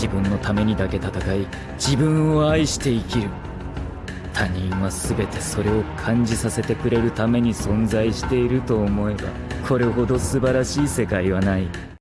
自分のためにだけ戦い自分を愛して生きる。他人は全てそれを感じさせてくれるために存在していると思えばこれほど素晴らしい世界はない。